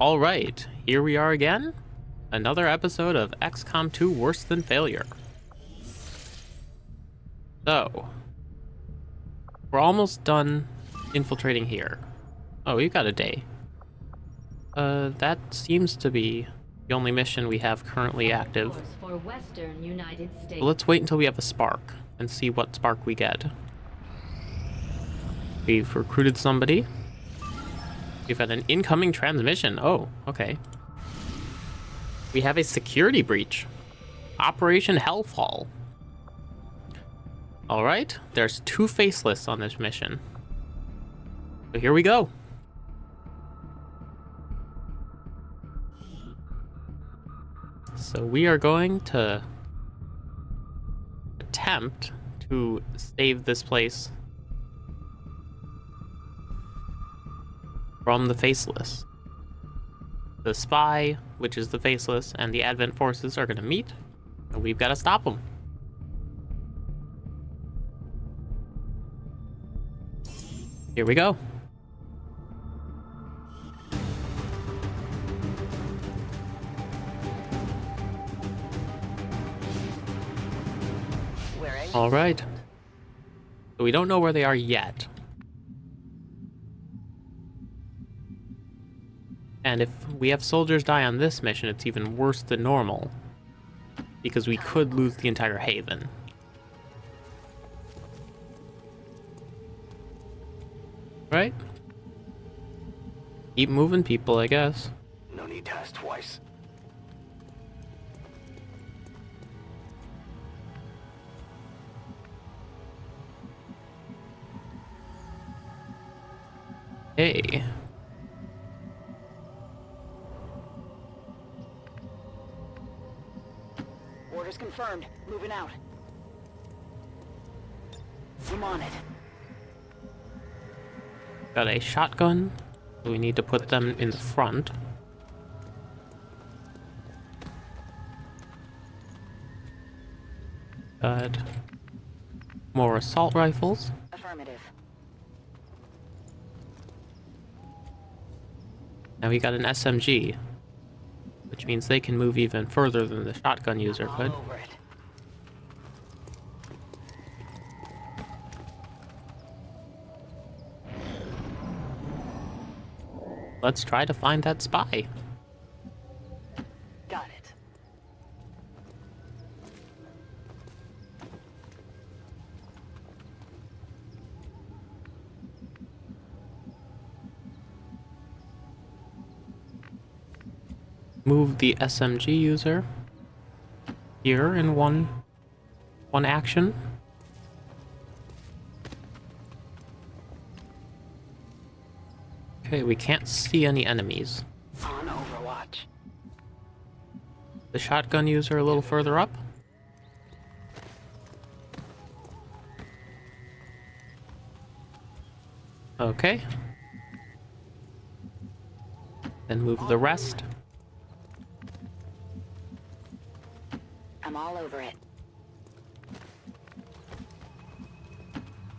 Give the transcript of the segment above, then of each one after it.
All right, here we are again. Another episode of XCOM 2 Worse Than Failure. So, we're almost done infiltrating here. Oh, we've got a day. Uh, that seems to be the only mission we have currently active. Course for Western United States. Let's wait until we have a spark and see what spark we get. We've recruited somebody. We've had an incoming transmission. Oh, okay. We have a security breach. Operation Hellfall. Alright, there's two faceless on this mission. So here we go. So we are going to attempt to save this place from the faceless. The spy, which is the faceless, and the advent forces are going to meet, and we've got to stop them. Here we go. All right. So we don't know where they are yet. And if we have soldiers die on this mission, it's even worse than normal. Because we could lose the entire haven. Right? Keep moving people, I guess. No need to ask twice. Hey. Orders confirmed. Moving out. I'm on it. Got a shotgun. We need to put them in the front. Got more assault rifles. Affirmative. Now we got an SMG, means they can move even further than the shotgun user could. All over it. Let's try to find that spy. The SMG user here in one one action. Okay, we can't see any enemies. On Overwatch. The shotgun user a little further up. Okay. Then move the rest. I'm all over it.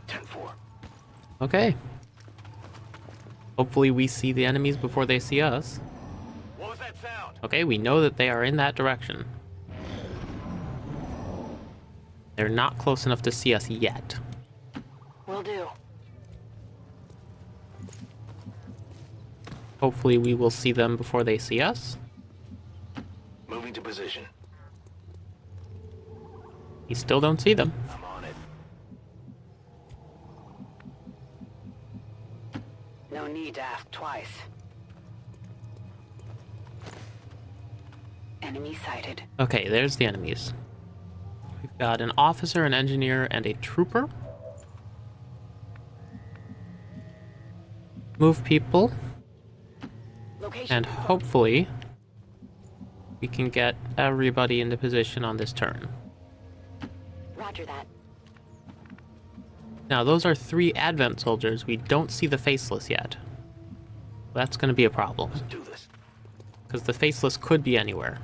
10-4. Okay. Hopefully we see the enemies before they see us. What was that sound? Okay, we know that they are in that direction. They're not close enough to see us yet. Will do. Hopefully we will see them before they see us. Moving to position. We still don't see them. I'm on it. No need to ask twice. Enemy sighted. Okay, there's the enemies. We've got an officer, an engineer, and a trooper. Move people, Location. and hopefully we can get everybody into position on this turn. Roger that. Now, those are three Advent soldiers. We don't see the Faceless yet. That's going to be a problem, Let's do this. because the Faceless could be anywhere.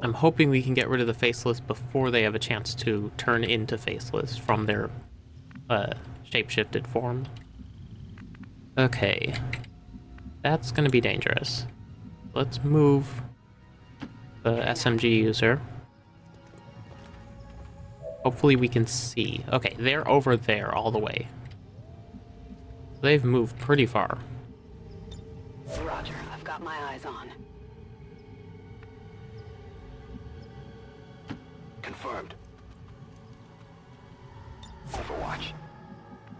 I'm hoping we can get rid of the Faceless before they have a chance to turn into Faceless from their uh, shapeshifted form. Okay. That's gonna be dangerous. Let's move the SMG user. Hopefully we can see. Okay, they're over there all the way. They've moved pretty far. Roger, I've got my eyes on. Confirmed. Overwatch.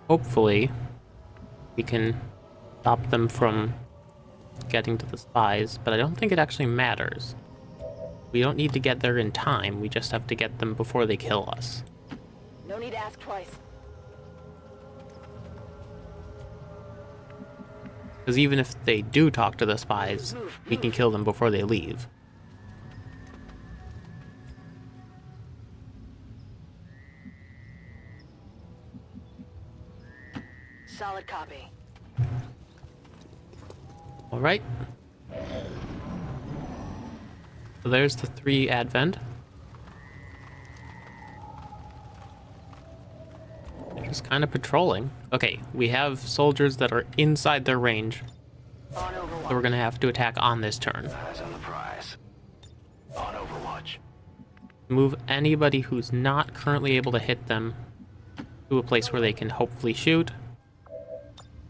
Hopefully we can stop them from getting to the spies, but I don't think it actually matters. We don't need to get there in time, we just have to get them before they kill us. No need to ask twice. Because even if they do talk to the spies, we can kill them before they leave. Solid copy. Alright. So there's the three Advent. They're just kind of patrolling. Okay, we have soldiers that are inside their range, so we're gonna have to attack on this turn. On Overwatch. Move anybody who's not currently able to hit them to a place where they can hopefully shoot.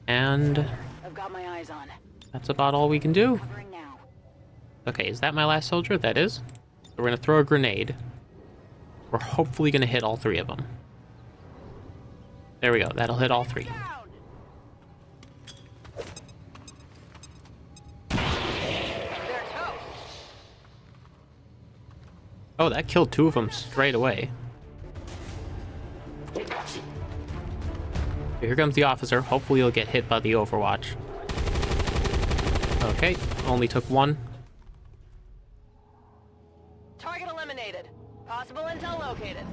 And I've got my eyes on. That's about all we can do. Okay, is that my last soldier? That is. So we're gonna throw a grenade. We're hopefully gonna hit all three of them. There we go. That'll hit all three. Oh, that killed two of them straight away. Here comes the officer. Hopefully he'll get hit by the Overwatch. Okay, only took one. Target eliminated. Possible intel located.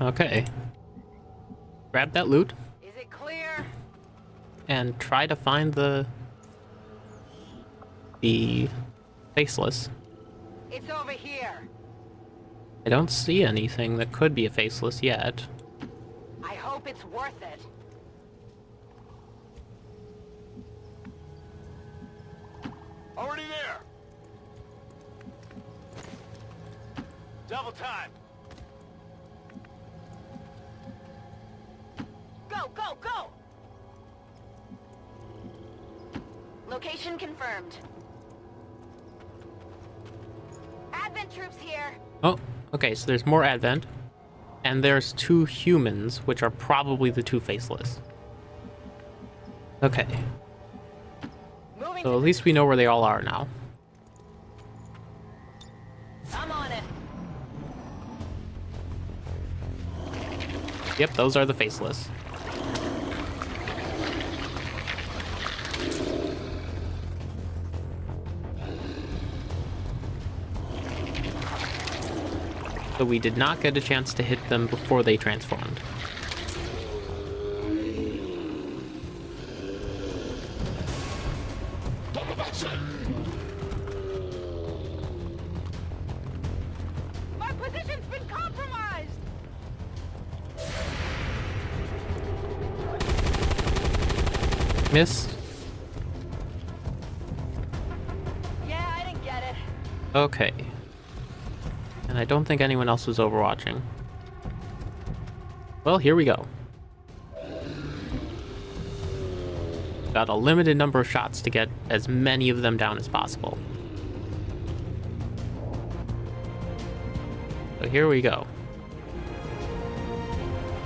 Okay. Grab that loot Is it clear? and try to find the the faceless. It's over here. I don't see anything that could be a faceless yet. I hope it's worth it. Already there. Double time. Go, go, go! Location confirmed. Advent troops here. Oh, okay, so there's more Advent. And there's two humans, which are probably the two faceless. Okay, Moving so at least we know where they all are now. I'm on it. Yep, those are the faceless. So we did not get a chance to hit them before they transformed. Missed. Yeah, I didn't get it. Okay. And I don't think anyone else was overwatching. Well, here we go. Got a limited number of shots to get as many of them down as possible. So here we go.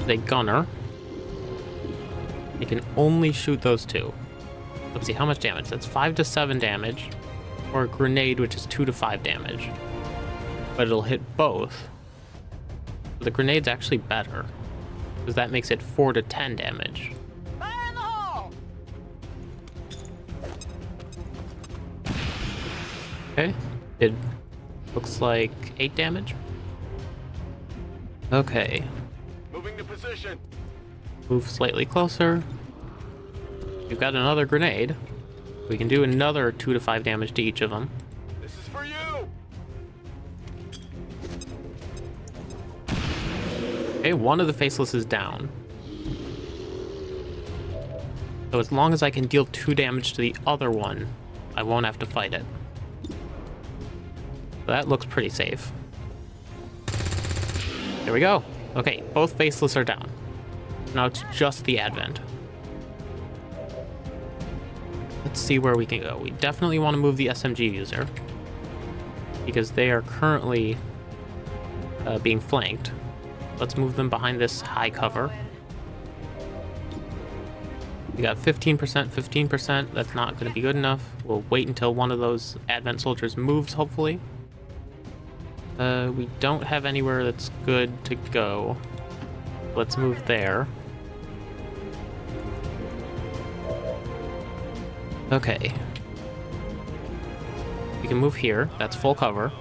The gunner. You can only shoot those two. Let's see, how much damage? That's 5 to 7 damage. Or a grenade, which is 2 to 5 damage. But it'll hit both. The grenade's actually better. Because that makes it 4 to 10 damage. Okay. It looks like 8 damage. Okay. Moving to position. Move slightly closer. We've got another grenade. We can do another 2 to 5 damage to each of them. This is for you. Okay, one of the faceless is down. So as long as I can deal 2 damage to the other one, I won't have to fight it. So that looks pretty safe. There we go. Okay, both Faceless are down. Now it's just the Advent. Let's see where we can go. We definitely want to move the SMG user. Because they are currently uh, being flanked. Let's move them behind this high cover. We got 15%, 15%. That's not going to be good enough. We'll wait until one of those Advent soldiers moves, hopefully. Uh, we don't have anywhere that's good to go. Let's move there. Okay. We can move here. That's full cover.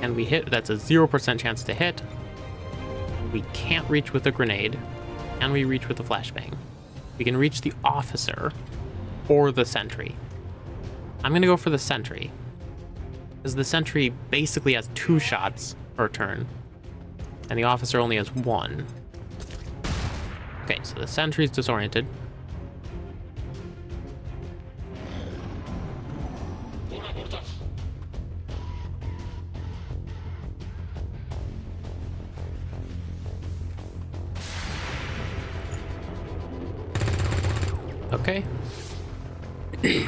And we hit, that's a 0% chance to hit. We can't reach with a grenade. And we reach with a flashbang? We can reach the officer or the sentry. I'm gonna go for the sentry. Because the sentry basically has two shots per turn. And the officer only has one. Okay, so the sentry's disoriented. Okay.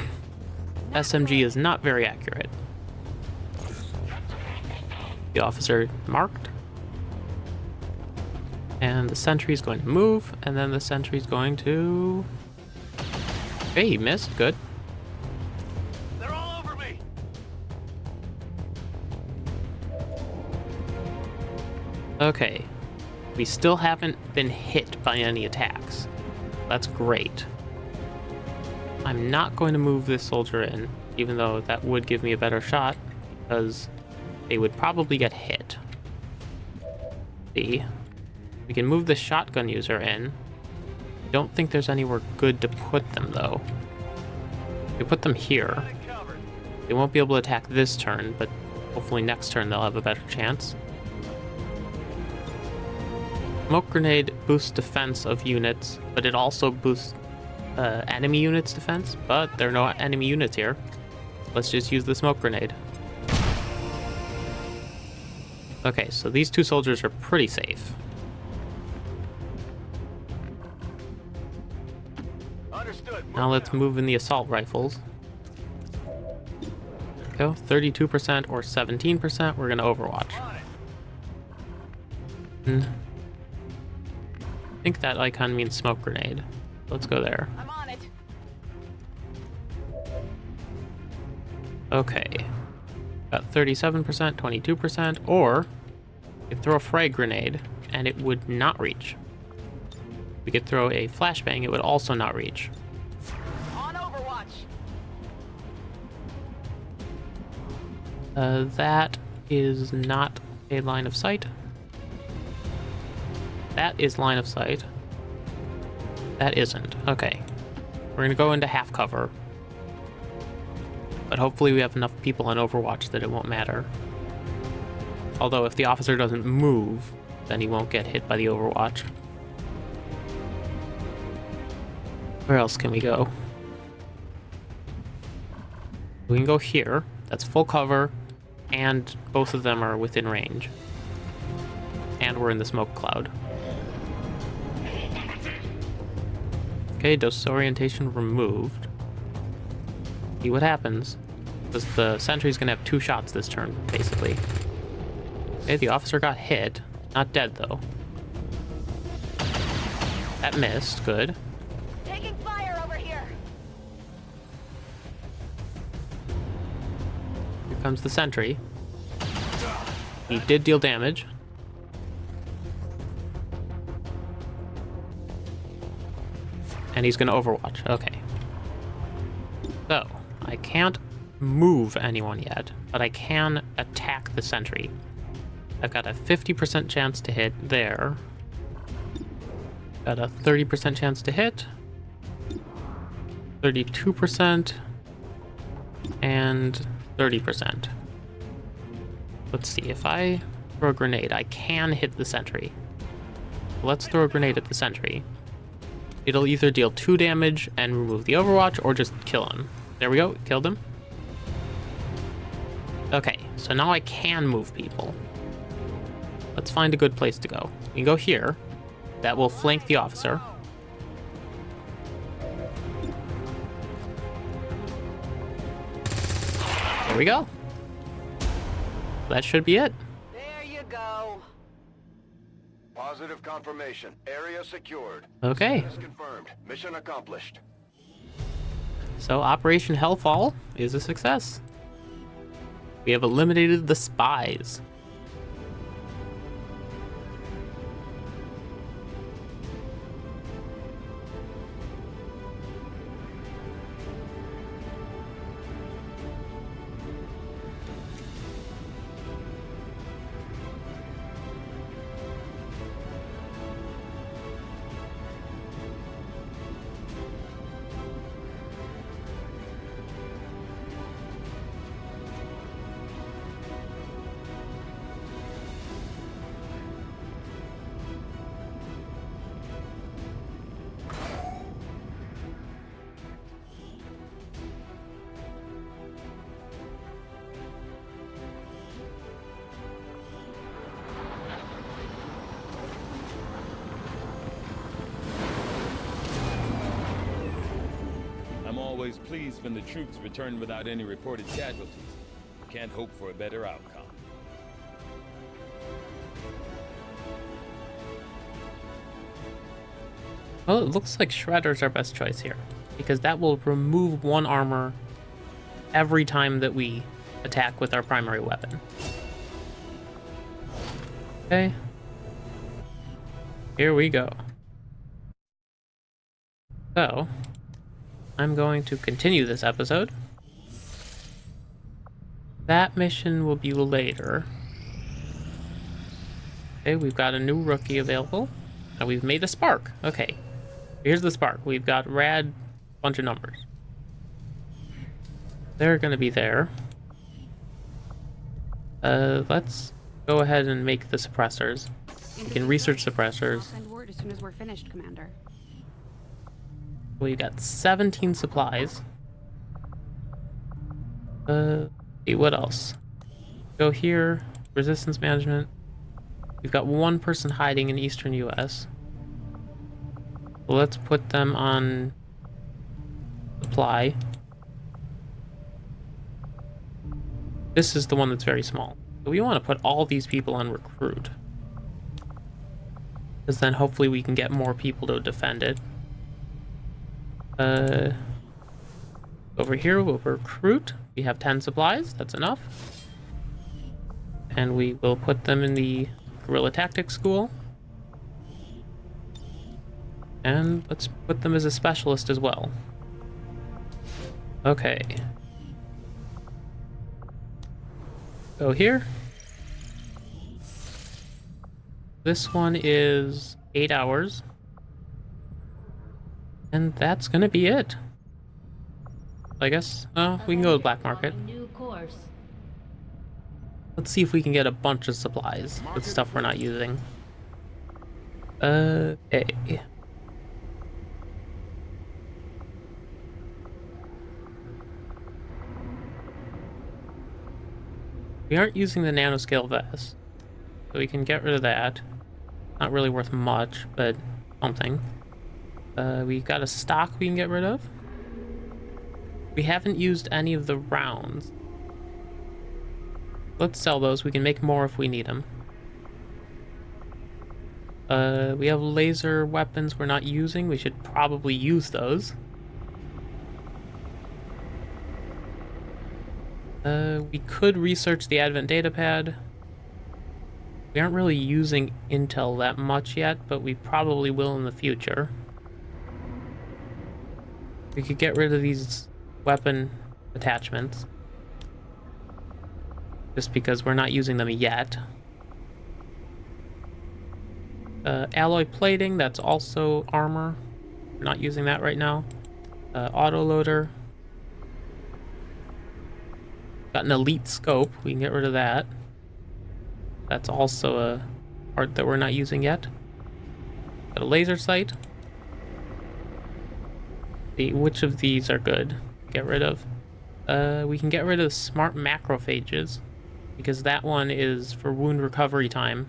SMG is not very accurate. The officer marked. And the sentry is going to move, and then the sentry is going to... Hey, he missed. Good. They're all over me. Okay. We still haven't been hit by any attacks. That's great. I'm not going to move this soldier in, even though that would give me a better shot, because they would probably get hit. See? We can move the shotgun user in. Don't think there's anywhere good to put them, though. We put them here. They won't be able to attack this turn, but hopefully next turn they'll have a better chance. Smoke grenade boosts defense of units, but it also boosts uh, enemy units' defense. But there are no enemy units here. Let's just use the smoke grenade. Okay, so these two soldiers are pretty safe. Now let's move in the assault rifles. Go 32% or 17%. We're gonna Overwatch. Hmm. I think that icon means smoke grenade. Let's go there. I'm on it. Okay. Got 37%, 22%, or we could throw a frag grenade and it would not reach. We could throw a flashbang, it would also not reach. On Overwatch. Uh, that is not a line of sight. That is line of sight. That isn't. Okay. We're gonna go into half cover. But hopefully we have enough people on Overwatch that it won't matter. Although if the officer doesn't move, then he won't get hit by the Overwatch. Where else can we go? We can go here. That's full cover, and both of them are within range. And we're in the smoke cloud. Okay, disorientation removed. See what happens. Because the sentry's gonna have two shots this turn, basically. Okay, the officer got hit. Not dead, though. That missed, good. Taking fire over here. Here comes the sentry. He did deal damage. And he's gonna overwatch. Okay. So, I can't move anyone yet, but I can attack the sentry. I've got a 50% chance to hit there. Got a 30% chance to hit. 32%. And 30%. Let's see, if I throw a grenade, I can hit the sentry. Let's throw a grenade at the sentry. It'll either deal 2 damage and remove the overwatch, or just kill him. There we go, killed him. Okay, so now I can move people. Let's find a good place to go. We can go here. That will flank the officer. There we go. That should be it. There you go. Positive confirmation. Area secured. Okay, Is confirmed. Mission accomplished. so Operation Hellfall is a success. We have eliminated the spies. Always pleased when the troops return without any reported casualties. Can't hope for a better outcome. Well, it looks like Shredder's our best choice here, because that will remove one armor every time that we attack with our primary weapon. Okay. Here we go. So, I'm going to continue this episode. That mission will be later. Okay, we've got a new rookie available. And we've made a spark. Okay. Here's the spark. We've got rad bunch of numbers. They're gonna be there. Uh, let's go ahead and make the suppressors. We can research suppressors. send word as soon as we're finished, Commander. We got 17 supplies. Uh, see, what else? Go here, resistance management. We've got one person hiding in eastern US. Let's put them on supply. This is the one that's very small. We want to put all these people on recruit. Because then hopefully we can get more people to defend it. Uh, over here we'll recruit. We have 10 supplies, that's enough. And we will put them in the guerrilla tactics school. And let's put them as a specialist as well. Okay. Go here. This one is eight hours. And that's gonna be it. I guess, oh, we can go to black market. Let's see if we can get a bunch of supplies with stuff we're not using. Uh. We aren't using the nanoscale vest, so we can get rid of that. Not really worth much, but something. Uh, we got a stock we can get rid of. We haven't used any of the rounds. Let's sell those. We can make more if we need them. Uh, we have laser weapons we're not using. We should probably use those. Uh, we could research the Advent datapad. We aren't really using Intel that much yet, but we probably will in the future. We could get rid of these weapon attachments. Just because we're not using them yet. Uh, alloy plating, that's also armor. We're not using that right now. Uh, autoloader. Got an elite scope, we can get rid of that. That's also a part that we're not using yet. Got a laser sight. Which of these are good. Get rid of. Uh, we can get rid of smart macrophages because that one is for wound recovery time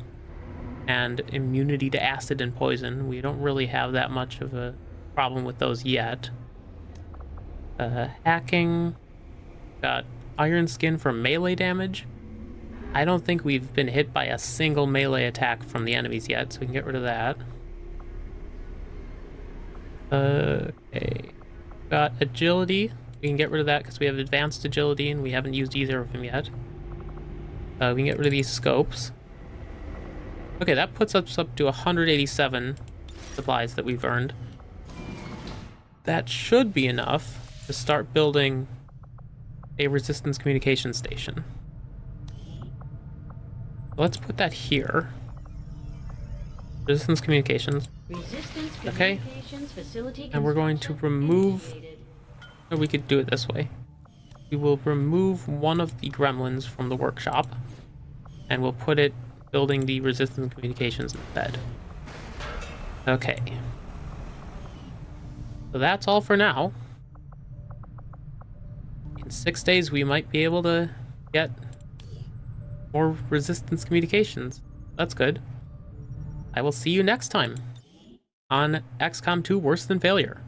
and immunity to acid and poison. We don't really have that much of a problem with those yet. Uh, hacking. Got iron skin for melee damage. I don't think we've been hit by a single melee attack from the enemies yet, so we can get rid of that. Okay. Got agility. We can get rid of that because we have advanced agility and we haven't used either of them yet. Uh, we can get rid of these scopes. Okay, that puts us up to 187 supplies that we've earned. That should be enough to start building a resistance communication station. Let's put that here. Resistance communications. Resistance Okay. And we're going to remove-. Or we could do it this way. We will remove one of the gremlins from the workshop, and we'll put it building the resistance communications bed. Okay. So that's all for now. In six days, we might be able to get more resistance communications. That's good. I will see you next time on XCOM 2 Worse Than Failure.